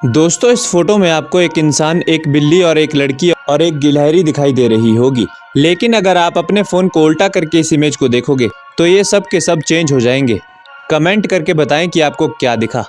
दोस्तों, इस फ़ोटो में आपको एक इंसान, एक बिल्ली और एक लड़की और एक गिलहरी दिखाई दे रही होगी। लेकिन अगर आप अपने फ़ोन को उल्टा करके इस इमेज को देखोगे तो ये सब के सब चेंज हो जाएँगे। कमेंट करके बताएँ कि आपको क्या दिखा।